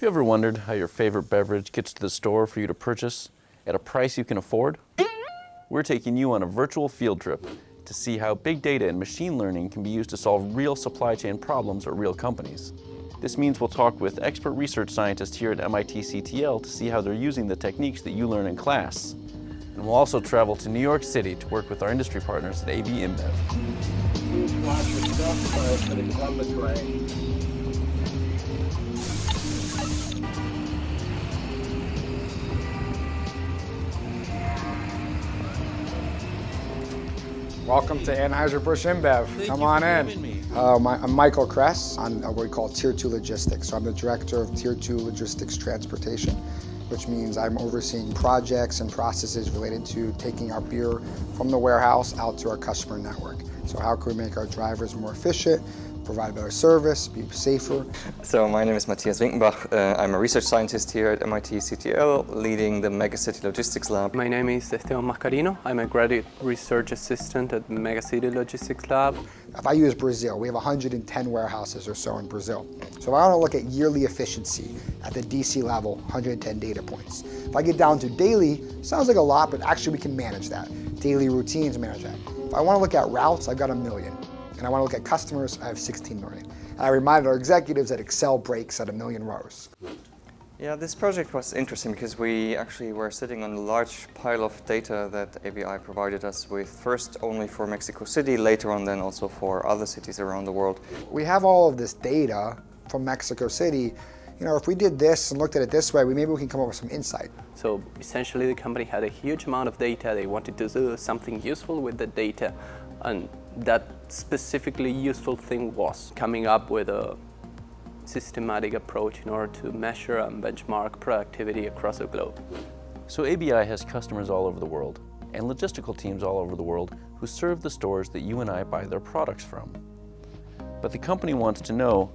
Have you ever wondered how your favorite beverage gets to the store for you to purchase at a price you can afford? We're taking you on a virtual field trip to see how big data and machine learning can be used to solve real supply chain problems at real companies. This means we'll talk with expert research scientists here at MIT CTL to see how they're using the techniques that you learn in class. And we'll also travel to New York City to work with our industry partners at AB InBev. Welcome to Anheuser-Busch InBev. Come on in. Uh, my, I'm Michael Kress. I'm what we call Tier 2 Logistics. So I'm the Director of Tier 2 Logistics Transportation, which means I'm overseeing projects and processes related to taking our beer from the warehouse out to our customer network. So how can we make our drivers more efficient, provide better service, be safer. So my name is Matthias Winkenbach. Uh, I'm a research scientist here at MIT CTL, leading the Megacity Logistics Lab. My name is Esteban Mascarino. I'm a graduate research assistant at Megacity Logistics Lab. If I use Brazil, we have 110 warehouses or so in Brazil. So if I want to look at yearly efficiency at the DC level, 110 data points. If I get down to daily, sounds like a lot, but actually we can manage that. Daily routines manage that. If I want to look at routes, I've got a million and I want to look at customers, I have 16 million. And I reminded our executives that Excel breaks at a million rows. Yeah, this project was interesting because we actually were sitting on a large pile of data that ABI provided us with, first only for Mexico City, later on then also for other cities around the world. We have all of this data from Mexico City. You know, if we did this and looked at it this way, we maybe we can come up with some insight. So essentially the company had a huge amount of data. They wanted to do something useful with the data and that specifically useful thing was coming up with a systematic approach in order to measure and benchmark productivity across the globe. So ABI has customers all over the world and logistical teams all over the world who serve the stores that you and I buy their products from. But the company wants to know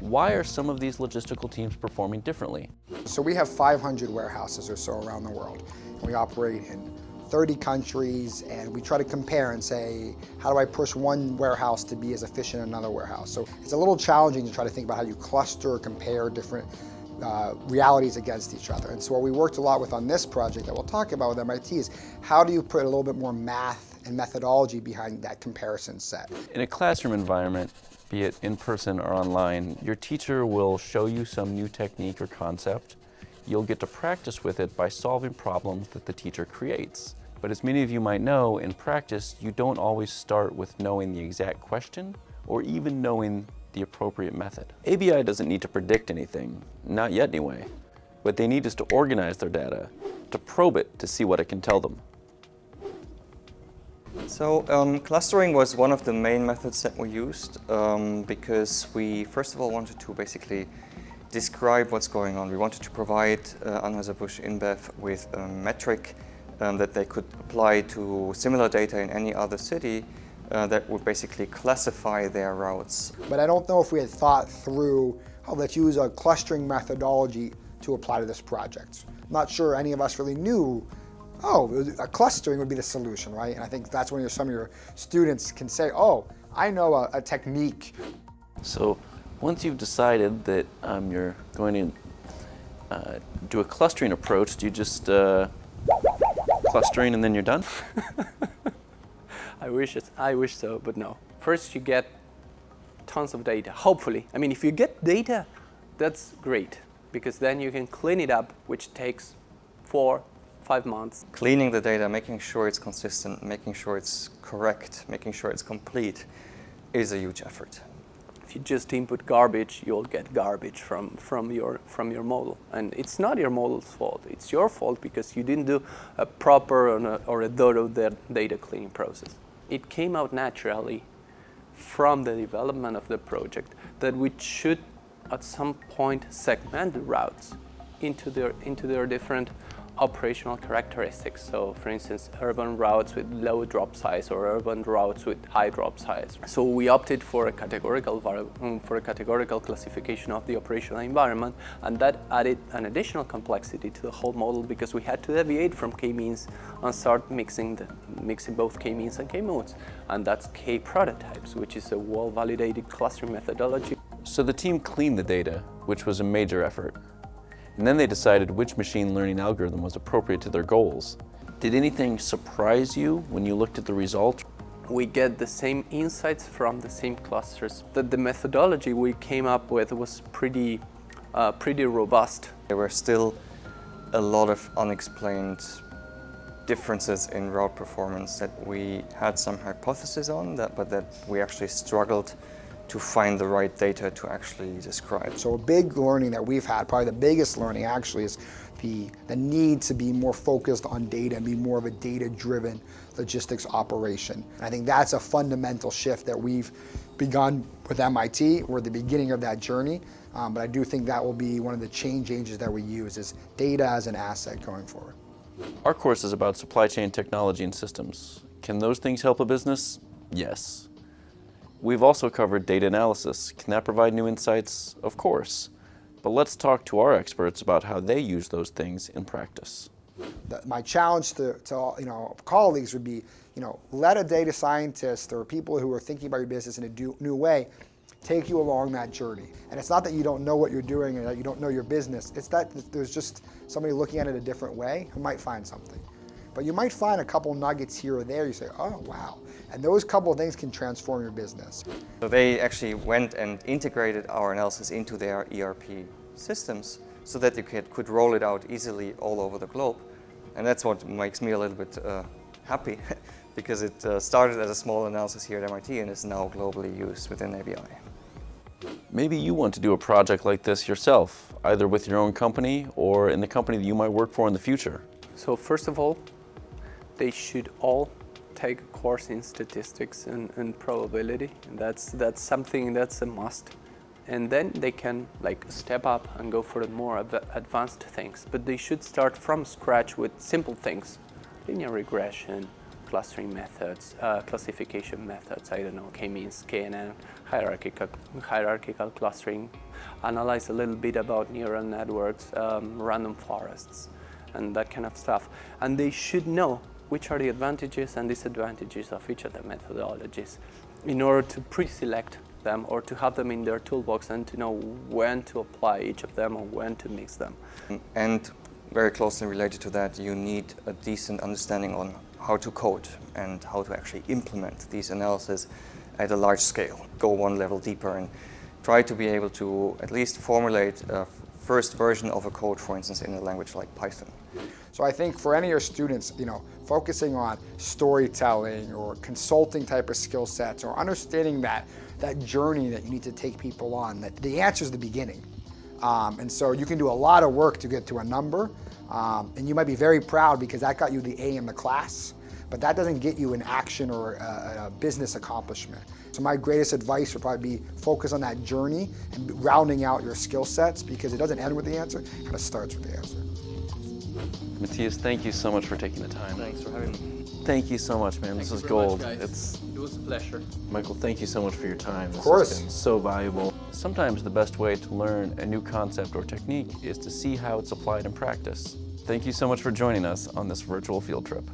why are some of these logistical teams performing differently? So we have 500 warehouses or so around the world. We operate in 30 countries and we try to compare and say, how do I push one warehouse to be as efficient as another warehouse? So it's a little challenging to try to think about how you cluster or compare different uh, realities against each other. And so what we worked a lot with on this project that we'll talk about with MIT is how do you put a little bit more math and methodology behind that comparison set? In a classroom environment, be it in person or online, your teacher will show you some new technique or concept you'll get to practice with it by solving problems that the teacher creates. But as many of you might know, in practice, you don't always start with knowing the exact question or even knowing the appropriate method. ABI doesn't need to predict anything, not yet anyway. What they need is to organize their data, to probe it to see what it can tell them. So um, clustering was one of the main methods that we used um, because we first of all wanted to basically describe what's going on. We wanted to provide uh, Anheuser-Busch InBev with a metric um, that they could apply to similar data in any other city uh, that would basically classify their routes. But I don't know if we had thought through, oh, let's use a clustering methodology to apply to this project. I'm not sure any of us really knew, oh, a clustering would be the solution, right? And I think that's when some of your students can say, oh, I know a, a technique. So once you've decided that um, you're going to uh, do a clustering approach, do you just uh, clustering and then you're done? I wish it, I wish so, but no. First you get tons of data, hopefully. I mean, if you get data, that's great, because then you can clean it up, which takes four, five months. Cleaning the data, making sure it's consistent, making sure it's correct, making sure it's complete is a huge effort if you just input garbage, you'll get garbage from, from, your, from your model. And it's not your model's fault. It's your fault because you didn't do a proper or a, or a thorough data cleaning process. It came out naturally from the development of the project that we should at some point segment the routes into their, into their different operational characteristics. So for instance, urban routes with low drop size or urban routes with high drop size. So we opted for a categorical um, for a categorical classification of the operational environment and that added an additional complexity to the whole model because we had to deviate from k-means and start mixing the, mixing both k-means and k-modes and that's k-prototypes which is a well-validated clustering methodology. So the team cleaned the data, which was a major effort. And then they decided which machine learning algorithm was appropriate to their goals. Did anything surprise you when you looked at the result? we get the same insights from the same clusters. The, the methodology we came up with was pretty, uh, pretty robust. There were still a lot of unexplained differences in route performance that we had some hypotheses on, that, but that we actually struggled to find the right data to actually describe. So a big learning that we've had, probably the biggest learning actually, is the, the need to be more focused on data and be more of a data-driven logistics operation. I think that's a fundamental shift that we've begun with MIT. We're at the beginning of that journey, um, but I do think that will be one of the change agents that we use is data as an asset going forward. Our course is about supply chain technology and systems. Can those things help a business? Yes. We've also covered data analysis. Can that provide new insights? Of course. But let's talk to our experts about how they use those things in practice. The, my challenge to, to you know colleagues would be, you know, let a data scientist or people who are thinking about your business in a do, new way take you along that journey. And it's not that you don't know what you're doing and that you don't know your business. It's that there's just somebody looking at it a different way who might find something. But you might find a couple nuggets here or there. You say, oh, wow. And those couple of things can transform your business. So they actually went and integrated our analysis into their ERP systems so that you could, could roll it out easily all over the globe. And that's what makes me a little bit uh, happy because it uh, started as a small analysis here at MIT and is now globally used within ABI. Maybe you want to do a project like this yourself, either with your own company or in the company that you might work for in the future. So first of all, they should all take a course in statistics and, and probability. And that's, that's something that's a must. And then they can like step up and go for more advanced things. But they should start from scratch with simple things. Linear regression, clustering methods, uh, classification methods, I don't know, k-means, KNN, hierarchical, hierarchical clustering, analyze a little bit about neural networks, um, random forests, and that kind of stuff. And they should know which are the advantages and disadvantages of each of the methodologies in order to pre-select them or to have them in their toolbox and to know when to apply each of them or when to mix them. And very closely related to that, you need a decent understanding on how to code and how to actually implement these analyses at a large scale. Go one level deeper and try to be able to at least formulate a first version of a code, for instance, in a language like Python. So I think for any of your students, you know, focusing on storytelling or consulting type of skill sets or understanding that, that journey that you need to take people on, that the answer is the beginning. Um, and so you can do a lot of work to get to a number, um, and you might be very proud because that got you the A in the class, but that doesn't get you an action or a, a business accomplishment. So my greatest advice would probably be focus on that journey and rounding out your skill sets because it doesn't end with the answer, it kind of starts with the answer. Matthias, thank you so much for taking the time. Thanks for having me. Thank you so much, man. Thank this was very gold. Much, it's it was a pleasure. Michael, thank you so much for your time. This of course. has been so valuable. Sometimes the best way to learn a new concept or technique is to see how it's applied in practice. Thank you so much for joining us on this virtual field trip.